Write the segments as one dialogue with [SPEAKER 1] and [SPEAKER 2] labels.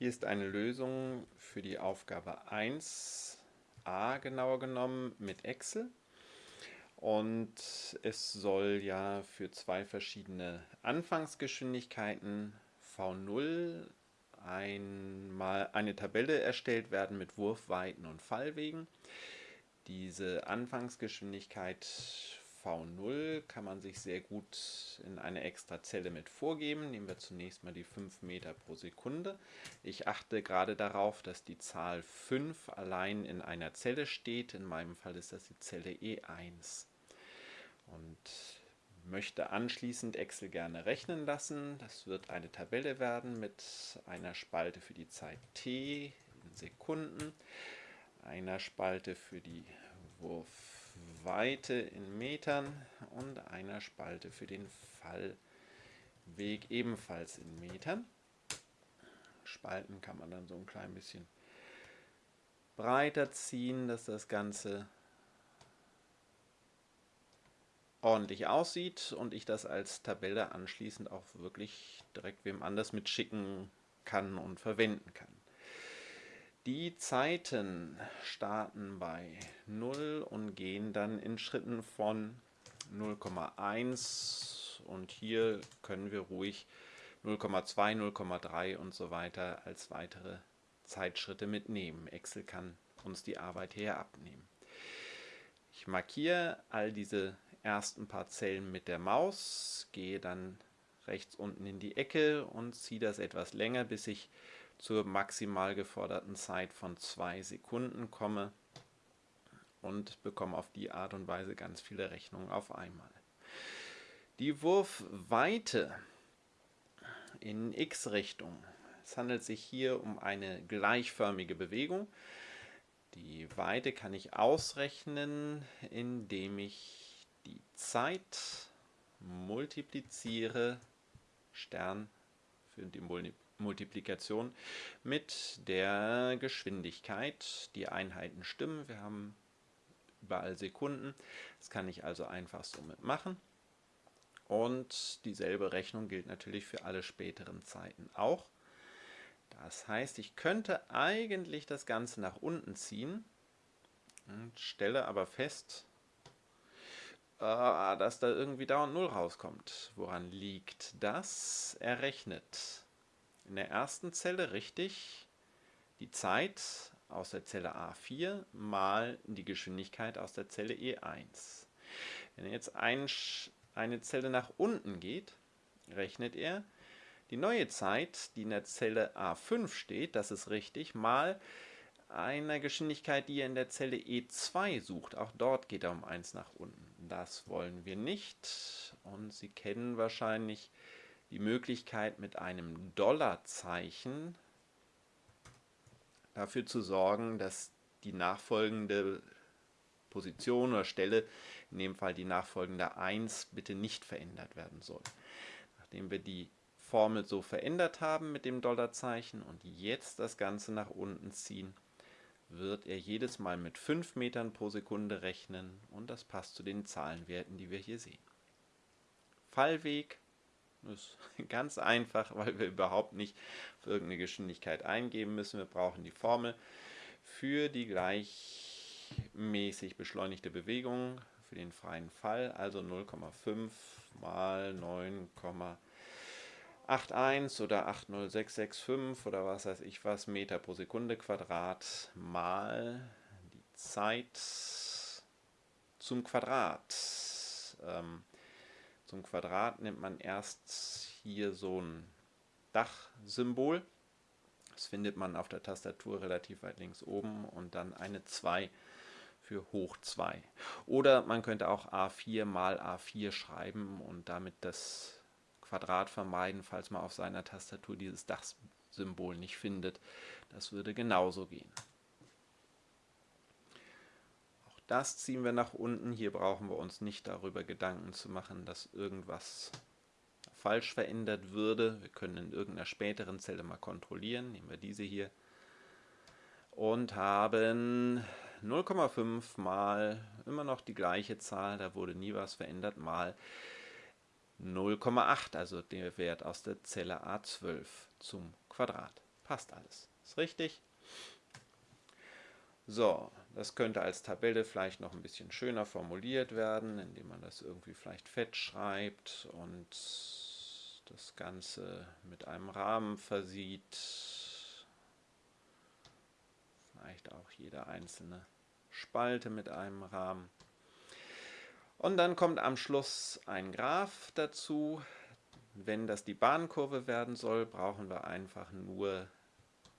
[SPEAKER 1] Hier ist eine Lösung für die Aufgabe 1a genauer genommen mit Excel. Und es soll ja für zwei verschiedene Anfangsgeschwindigkeiten V0 einmal eine Tabelle erstellt werden mit Wurfweiten und Fallwegen. Diese Anfangsgeschwindigkeit V0 kann man sich sehr gut in eine extra Zelle mit vorgeben. Nehmen wir zunächst mal die 5 Meter pro Sekunde. Ich achte gerade darauf, dass die Zahl 5 allein in einer Zelle steht. In meinem Fall ist das die Zelle E1. Und möchte anschließend Excel gerne rechnen lassen. Das wird eine Tabelle werden mit einer Spalte für die Zeit t in Sekunden, einer Spalte für die Wurfweite in Metern und einer Spalte für den Fallweg ebenfalls in Metern. Spalten kann man dann so ein klein bisschen breiter ziehen, dass das Ganze ordentlich aussieht und ich das als Tabelle anschließend auch wirklich direkt wem anders mitschicken kann und verwenden kann. Die Zeiten starten bei 0 und gehen dann in Schritten von 0,1 und hier können wir ruhig 0,2, 0,3 und so weiter als weitere Zeitschritte mitnehmen. Excel kann uns die Arbeit hier abnehmen. Ich markiere all diese ersten paar Zellen mit der Maus, gehe dann rechts unten in die Ecke und ziehe das etwas länger, bis ich zur maximal geforderten Zeit von zwei Sekunden komme und bekomme auf die Art und Weise ganz viele Rechnungen auf einmal. Die Wurfweite in x-Richtung. Es handelt sich hier um eine gleichförmige Bewegung. Die Weite kann ich ausrechnen, indem ich die Zeit multipliziere Stern für die Multiplikation mit der Geschwindigkeit. Die Einheiten stimmen, wir haben überall Sekunden. Das kann ich also einfach somit machen. Und dieselbe Rechnung gilt natürlich für alle späteren Zeiten auch. Das heißt, ich könnte eigentlich das Ganze nach unten ziehen und stelle aber fest, äh, dass da irgendwie dauernd 0 rauskommt. Woran liegt das? Er rechnet in der ersten Zelle richtig die Zeit aus der Zelle A4 mal die Geschwindigkeit aus der Zelle E1. Wenn er jetzt ein, eine Zelle nach unten geht, rechnet er die neue Zeit, die in der Zelle A5 steht, das ist richtig, mal einer Geschwindigkeit, die er in der Zelle E2 sucht. Auch dort geht er um 1 nach unten. Das wollen wir nicht. Und Sie kennen wahrscheinlich die Möglichkeit mit einem Dollarzeichen dafür zu sorgen, dass die nachfolgende Position oder Stelle, in dem Fall die nachfolgende 1, bitte nicht verändert werden soll. Nachdem wir die Formel so verändert haben mit dem Dollarzeichen und jetzt das Ganze nach unten ziehen, wird er jedes Mal mit 5 Metern pro Sekunde rechnen und das passt zu den Zahlenwerten, die wir hier sehen. Fallweg ist ganz einfach, weil wir überhaupt nicht irgendeine Geschwindigkeit eingeben müssen. Wir brauchen die Formel für die gleichmäßig beschleunigte Bewegung für den freien Fall, also 0,5 mal 9,5 81 oder 80665 oder was weiß ich was Meter pro Sekunde Quadrat mal die Zeit zum Quadrat. Ähm, zum Quadrat nimmt man erst hier so ein Dachsymbol. Das findet man auf der Tastatur relativ weit links oben und dann eine 2 für hoch 2. Oder man könnte auch A4 mal A4 schreiben und damit das Quadrat vermeiden, falls man auf seiner Tastatur dieses Dachsymbol nicht findet. Das würde genauso gehen. Auch das ziehen wir nach unten. Hier brauchen wir uns nicht darüber Gedanken zu machen, dass irgendwas falsch verändert würde. Wir können in irgendeiner späteren Zelle mal kontrollieren. Nehmen wir diese hier. Und haben 0,5 mal immer noch die gleiche Zahl, da wurde nie was verändert, mal 0,8, also der Wert aus der Zelle A12 zum Quadrat. Passt alles. Ist richtig. So, das könnte als Tabelle vielleicht noch ein bisschen schöner formuliert werden, indem man das irgendwie vielleicht fett schreibt und das Ganze mit einem Rahmen versieht. Vielleicht auch jede einzelne Spalte mit einem Rahmen. Und dann kommt am Schluss ein Graph dazu. Wenn das die Bahnkurve werden soll, brauchen wir einfach nur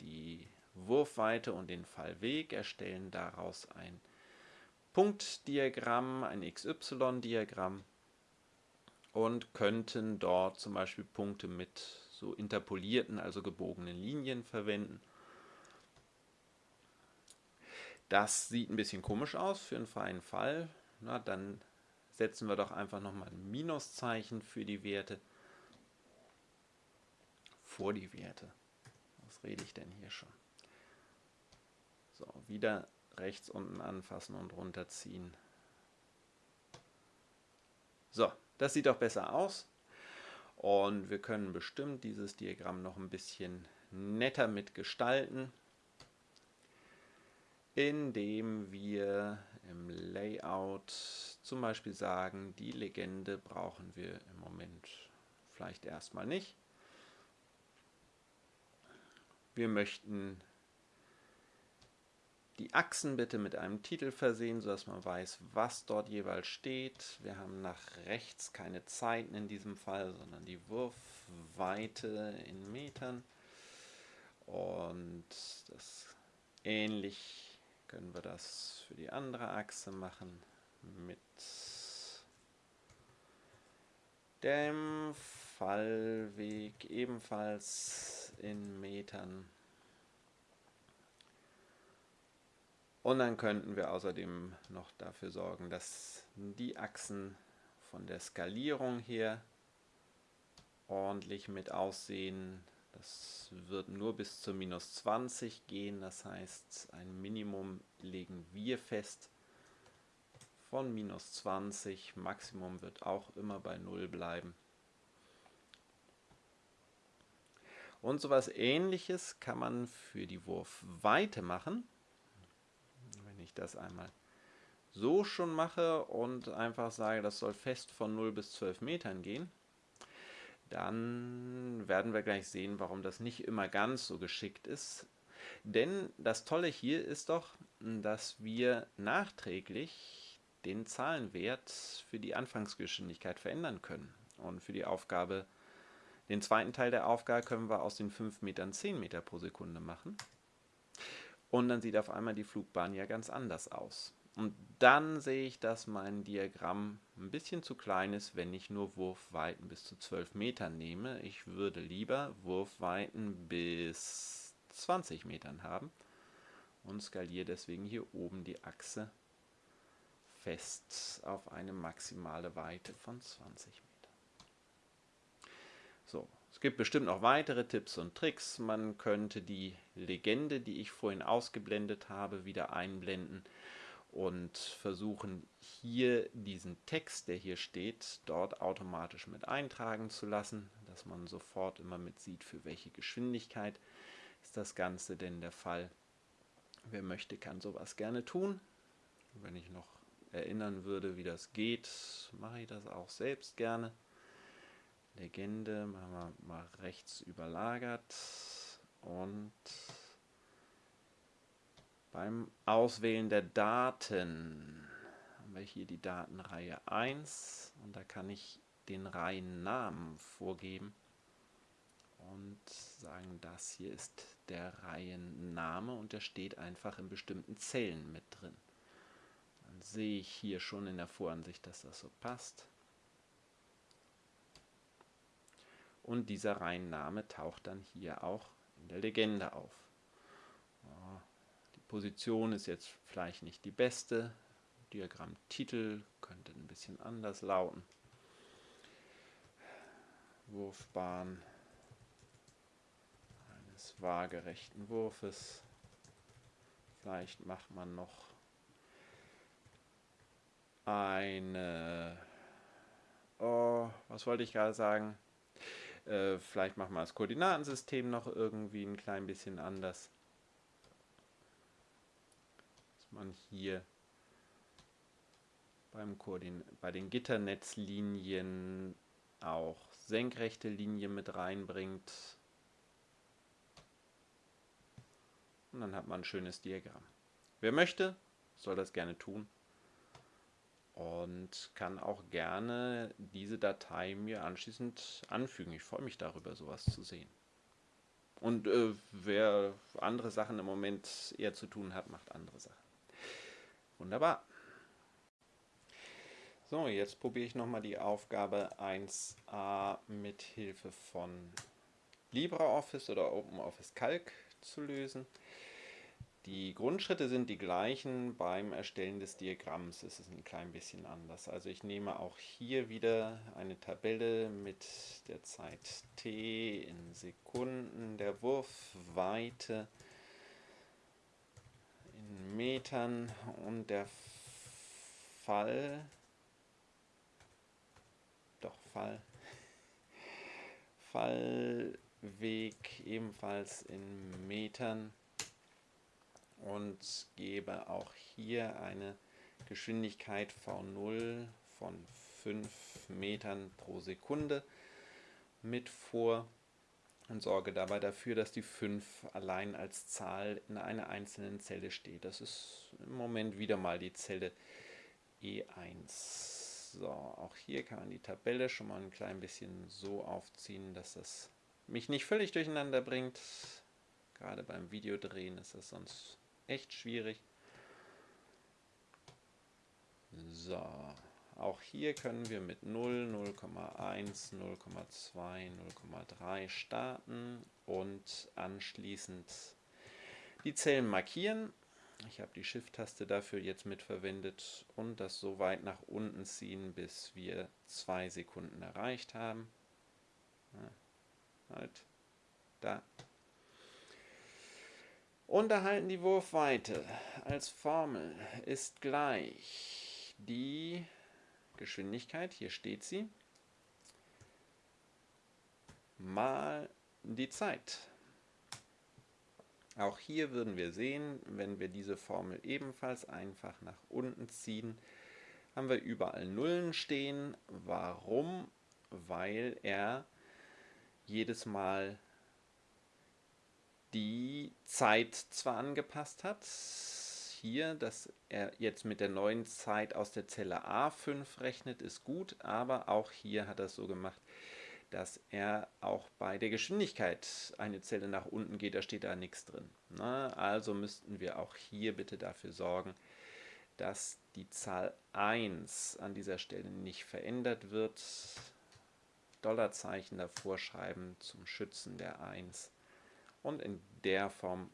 [SPEAKER 1] die Wurfweite und den Fallweg, erstellen daraus ein Punktdiagramm, ein XY-Diagramm und könnten dort zum Beispiel Punkte mit so interpolierten, also gebogenen Linien verwenden. Das sieht ein bisschen komisch aus für einen freien Fall. Na, dann setzen wir doch einfach nochmal ein Minuszeichen für die Werte. Vor die Werte. Was rede ich denn hier schon? So, wieder rechts unten anfassen und runterziehen. So, das sieht doch besser aus. Und wir können bestimmt dieses Diagramm noch ein bisschen netter mitgestalten, indem wir im Layout zum Beispiel sagen, die Legende brauchen wir im Moment vielleicht erstmal nicht. Wir möchten die Achsen bitte mit einem Titel versehen, sodass man weiß, was dort jeweils steht. Wir haben nach rechts keine Zeiten in diesem Fall, sondern die Wurfweite in Metern. Und das ähnlich können wir das für die andere Achse machen mit dem Fallweg ebenfalls in Metern. Und dann könnten wir außerdem noch dafür sorgen, dass die Achsen von der Skalierung her ordentlich mit aussehen. Das wird nur bis zu minus 20 gehen, das heißt ein Minimum legen wir fest von minus 20, Maximum wird auch immer bei 0 bleiben. Und sowas ähnliches kann man für die Wurfweite machen ich das einmal so schon mache und einfach sage, das soll fest von 0 bis 12 Metern gehen, dann werden wir gleich sehen, warum das nicht immer ganz so geschickt ist. Denn das Tolle hier ist doch, dass wir nachträglich den Zahlenwert für die Anfangsgeschwindigkeit verändern können. Und für die Aufgabe, den zweiten Teil der Aufgabe können wir aus den 5 Metern 10 Meter pro Sekunde machen. Und dann sieht auf einmal die Flugbahn ja ganz anders aus. Und dann sehe ich, dass mein Diagramm ein bisschen zu klein ist, wenn ich nur Wurfweiten bis zu 12 Metern nehme. Ich würde lieber Wurfweiten bis 20 Metern haben und skaliere deswegen hier oben die Achse fest auf eine maximale Weite von 20 Metern. Es gibt bestimmt noch weitere Tipps und Tricks. Man könnte die Legende, die ich vorhin ausgeblendet habe, wieder einblenden und versuchen hier diesen Text, der hier steht, dort automatisch mit eintragen zu lassen, dass man sofort immer mit sieht, für welche Geschwindigkeit ist das Ganze denn der Fall. Wer möchte, kann sowas gerne tun. Wenn ich noch erinnern würde, wie das geht, mache ich das auch selbst gerne. Legende machen wir mal rechts überlagert und beim Auswählen der Daten haben wir hier die Datenreihe 1 und da kann ich den Reihennamen vorgeben und sagen, das hier ist der Reihenname und der steht einfach in bestimmten Zellen mit drin. Dann sehe ich hier schon in der Voransicht, dass das so passt. Und dieser Reihenname taucht dann hier auch in der Legende auf. Die Position ist jetzt vielleicht nicht die beste, Diagrammtitel könnte ein bisschen anders lauten. Wurfbahn eines waagerechten Wurfes. Vielleicht macht man noch eine, oh, was wollte ich gerade sagen? Äh, vielleicht machen wir das Koordinatensystem noch irgendwie ein klein bisschen anders. Dass man hier beim Koordin bei den Gitternetzlinien auch senkrechte Linien mit reinbringt. Und dann hat man ein schönes Diagramm. Wer möchte, soll das gerne tun und kann auch gerne diese Datei mir anschließend anfügen. Ich freue mich darüber, sowas zu sehen. Und äh, wer andere Sachen im Moment eher zu tun hat, macht andere Sachen. Wunderbar. So, jetzt probiere ich nochmal die Aufgabe 1a mit Hilfe von LibreOffice oder OpenOffice Calc zu lösen. Die Grundschritte sind die gleichen, beim Erstellen des Diagramms ist es ein klein bisschen anders. Also ich nehme auch hier wieder eine Tabelle mit der Zeit t in Sekunden, der Wurfweite in Metern und der Fall, doch Fall, Fallweg ebenfalls in Metern und gebe auch hier eine Geschwindigkeit V0 von 5 Metern pro Sekunde mit vor und sorge dabei dafür, dass die 5 allein als Zahl in einer einzelnen Zelle steht. Das ist im Moment wieder mal die Zelle E1. So, auch hier kann man die Tabelle schon mal ein klein bisschen so aufziehen, dass das mich nicht völlig durcheinander bringt. Gerade beim Videodrehen ist das sonst echt schwierig. So, auch hier können wir mit 0, 0,1, 0,2, 0,3 starten und anschließend die Zellen markieren. Ich habe die Shift-Taste dafür jetzt mitverwendet und das so weit nach unten ziehen, bis wir zwei Sekunden erreicht haben. Ja, halt, da, und erhalten die Wurfweite als Formel ist gleich die Geschwindigkeit, hier steht sie, mal die Zeit. Auch hier würden wir sehen, wenn wir diese Formel ebenfalls einfach nach unten ziehen, haben wir überall Nullen stehen. Warum? Weil er jedes Mal die Zeit zwar angepasst hat, hier, dass er jetzt mit der neuen Zeit aus der Zelle A5 rechnet, ist gut, aber auch hier hat er es so gemacht, dass er auch bei der Geschwindigkeit eine Zelle nach unten geht, da steht da nichts drin. Na, also müssten wir auch hier bitte dafür sorgen, dass die Zahl 1 an dieser Stelle nicht verändert wird. Dollarzeichen davor schreiben zum Schützen der 1 und in der Form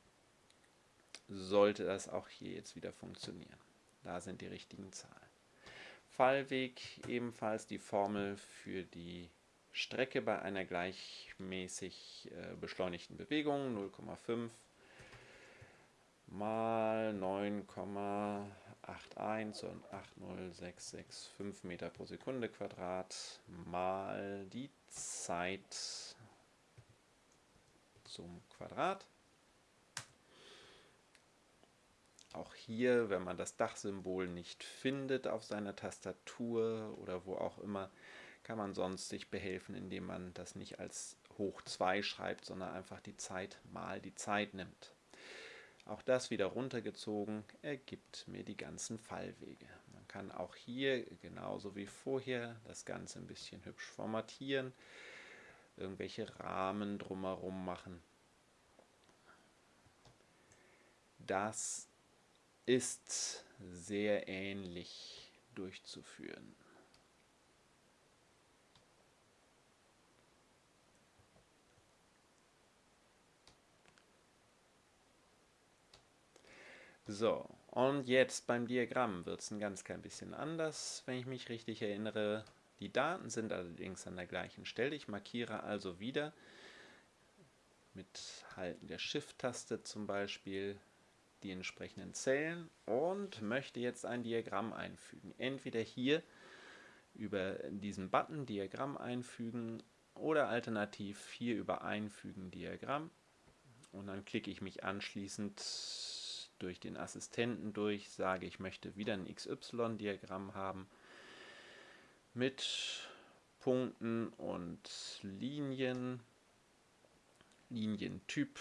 [SPEAKER 1] sollte das auch hier jetzt wieder funktionieren. Da sind die richtigen Zahlen. Fallweg ebenfalls die Formel für die Strecke bei einer gleichmäßig äh, beschleunigten Bewegung 0,5 mal 9,81 und 80665 Meter pro Sekunde Quadrat mal die Zeit zum Quadrat. Auch hier, wenn man das Dachsymbol nicht findet auf seiner Tastatur oder wo auch immer, kann man sonst sich behelfen, indem man das nicht als hoch 2 schreibt, sondern einfach die Zeit mal die Zeit nimmt. Auch das wieder runtergezogen ergibt mir die ganzen Fallwege. Man kann auch hier, genauso wie vorher, das Ganze ein bisschen hübsch formatieren irgendwelche Rahmen drumherum machen. Das ist sehr ähnlich durchzuführen. So, und jetzt beim Diagramm wird es ein ganz klein bisschen anders, wenn ich mich richtig erinnere. Die Daten sind allerdings an der gleichen Stelle. Ich markiere also wieder mit Halten der Shift-Taste zum Beispiel die entsprechenden Zellen und möchte jetzt ein Diagramm einfügen. Entweder hier über diesen Button Diagramm einfügen oder alternativ hier über Einfügen Diagramm und dann klicke ich mich anschließend durch den Assistenten durch, sage, ich möchte wieder ein XY-Diagramm haben mit Punkten und Linien, Linientyp,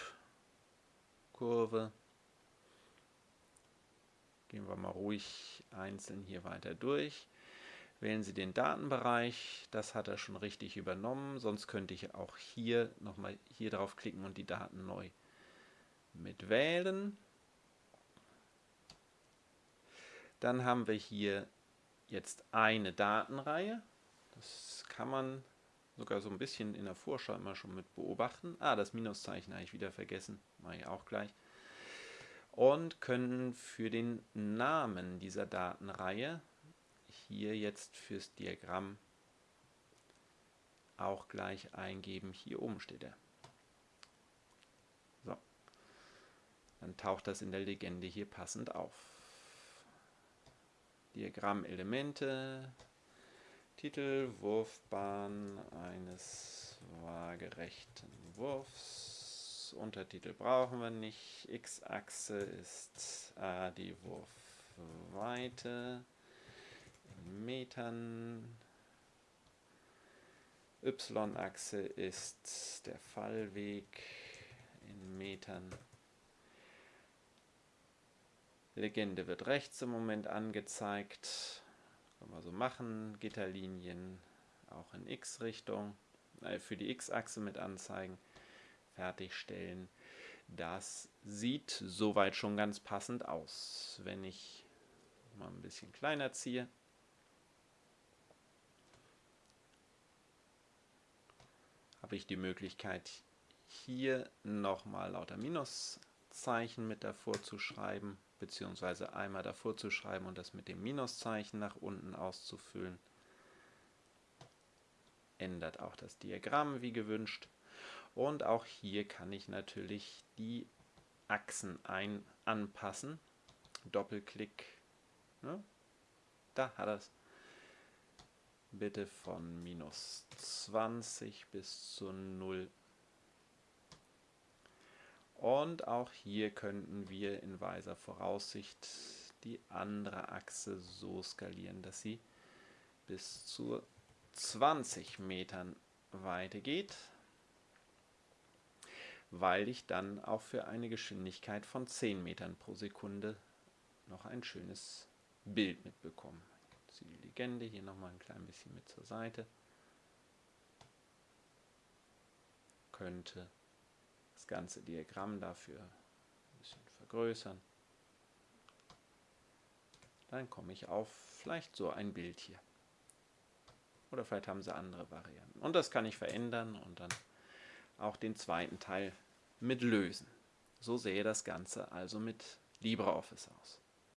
[SPEAKER 1] Kurve. Gehen wir mal ruhig einzeln hier weiter durch. Wählen Sie den Datenbereich, das hat er schon richtig übernommen, sonst könnte ich auch hier nochmal hier drauf klicken und die Daten neu mit wählen. Dann haben wir hier jetzt eine Datenreihe. Das kann man sogar so ein bisschen in der Vorschau immer schon mit beobachten. Ah, das Minuszeichen habe ich wieder vergessen. Mache ich auch gleich. Und können für den Namen dieser Datenreihe hier jetzt fürs Diagramm auch gleich eingeben. Hier oben steht er. So. Dann taucht das in der Legende hier passend auf. Diagrammelemente, Titel, Wurfbahn eines waagerechten Wurfs. Untertitel brauchen wir nicht. X-Achse ist äh, die Wurfweite in Metern. Y-Achse ist der Fallweg in Metern. Legende wird rechts im Moment angezeigt. Können wir so machen. Gitterlinien auch in X-Richtung. Äh, für die X-Achse mit anzeigen. Fertigstellen. Das sieht soweit schon ganz passend aus. Wenn ich mal ein bisschen kleiner ziehe, habe ich die Möglichkeit, hier nochmal lauter Minuszeichen mit davor zu schreiben beziehungsweise einmal davor zu schreiben und das mit dem Minuszeichen nach unten auszufüllen. Ändert auch das Diagramm wie gewünscht. Und auch hier kann ich natürlich die Achsen ein anpassen. Doppelklick. Ne? Da hat er es. Bitte von minus 20 bis zu 0 und auch hier könnten wir in weiser Voraussicht die andere Achse so skalieren, dass sie bis zu 20 Metern Weite geht, weil ich dann auch für eine Geschwindigkeit von 10 Metern pro Sekunde noch ein schönes Bild mitbekomme. Die Legende hier nochmal ein klein bisschen mit zur Seite. Könnte das ganze Diagramm dafür ein bisschen vergrößern. Dann komme ich auf vielleicht so ein Bild hier. Oder vielleicht haben sie andere Varianten. Und das kann ich verändern und dann auch den zweiten Teil mit lösen. So sähe das Ganze also mit LibreOffice aus.